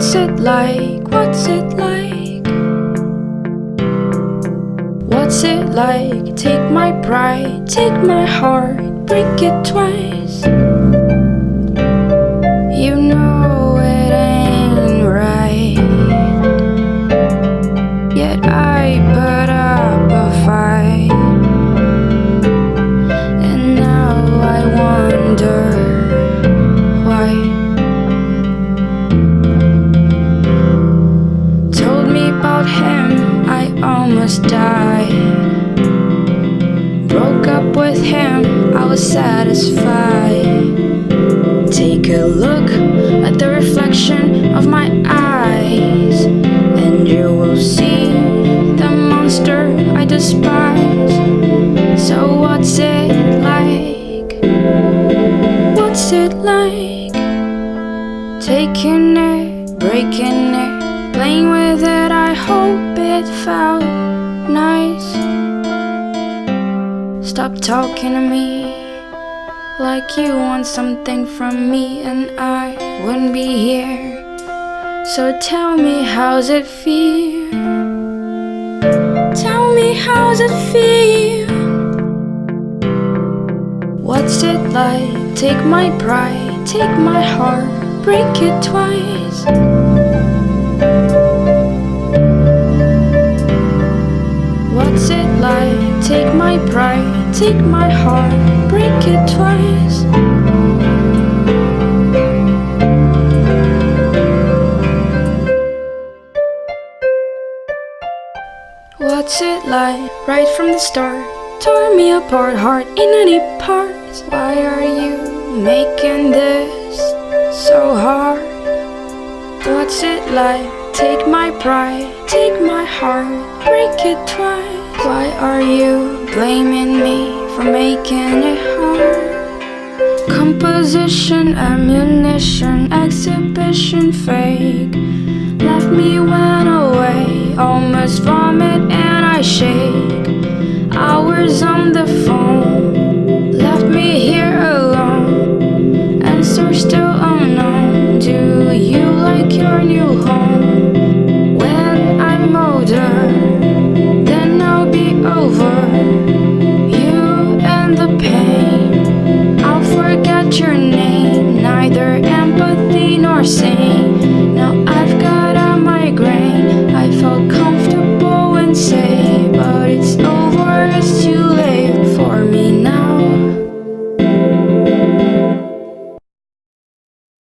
What's it like? What's it like? What's it like? Take my pride, take my heart, break it twice. Almost died. Broke up with him, I was satisfied. Take a look at the reflection of my eyes, and you will see the monster I despise. So, what's it like? What's it like? Taking it, breaking it, playing with it. I hope it felt Stop talking to me like you want something from me, and I wouldn't be here. So tell me, how's it feel? Tell me, how's it feel? What's it like? Take my pride, take my heart, break it twice. Take my heart, break it twice. What's it like? Right from the start, tore me apart, heart in any parts. Why are you making this so hard? What's it like? Take my pride, take my heart, break it twice. Why are you blaming me for making it home. Composition, ammunition, exhibition, fake. Left me went away, almost vomit and I shake. Hours on the phone, left me here alone. Answer still unknown, do you like your new home?